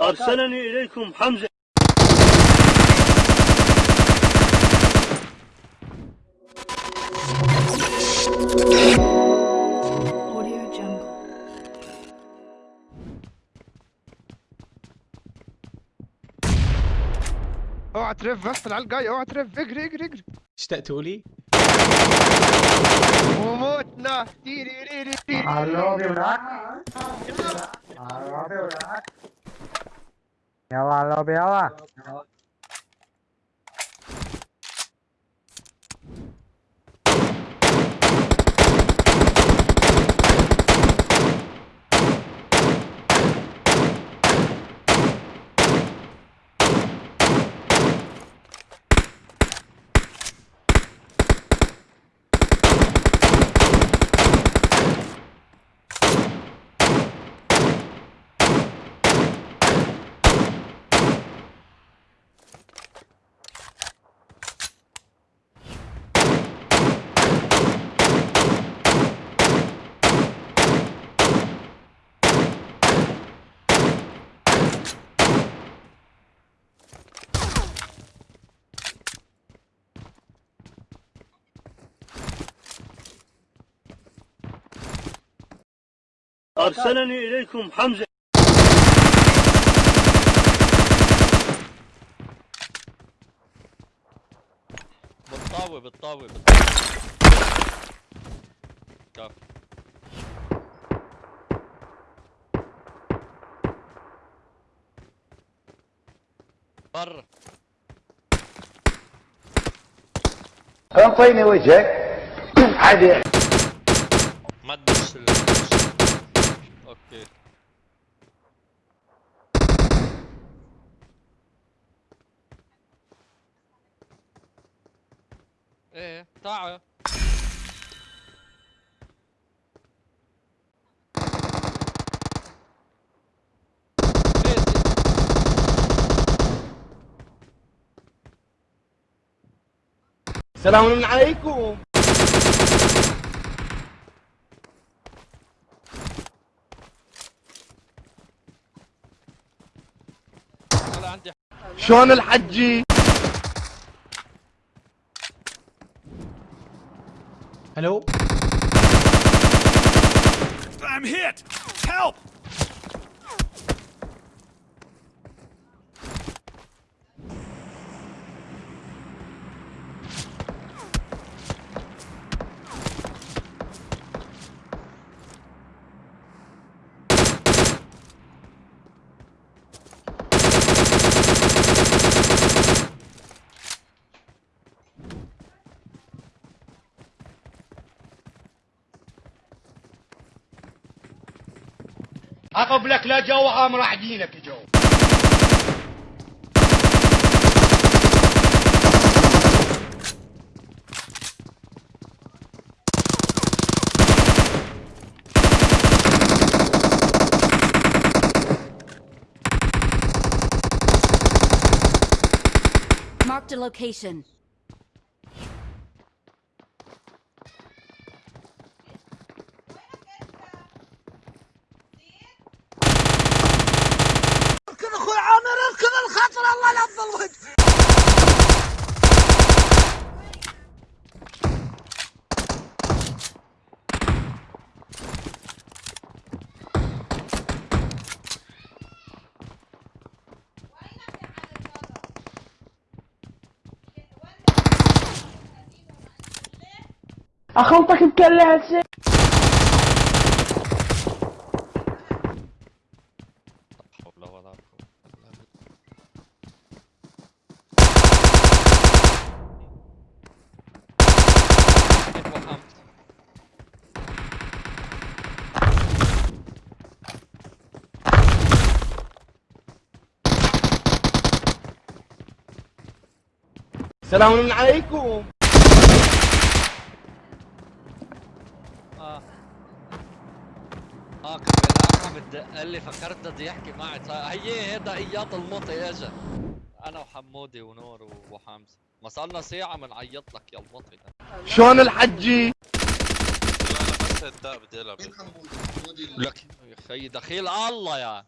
أرسلني إليكم حمزة. اوعى ترف بس العيال جاي اوعى ترف. اجري اجري اجري. اشتقتوا لي وموتنا تيري ريري تيري ألو بيولاد ألو بيولاد يلا ألو يلا أرسلني إليكم حمزة. بالطاوة بالطاوة بالطاوة كف برا. انطيني وجهك؟ عادي. أوكي إيه تعال. سلام عليكم أنا عندي شلون الحجي ألو I'm hit! Help! اقبلك لا جو أمر عدينك جو Marked a location. اخلطك بالله. اتوهمت. سلام عليكم آه آه عم بدق قال لي فكرت بده يحكي معي. صار- هي هيدا إياط المطي اجا أنا وحمودي ونور وحمزة. ما صار لنا ساعة بنعيط لك يا المطي شلون الحجي لا لا بس الداء بدي ألعب. لك يا أخي دخيل الله يا.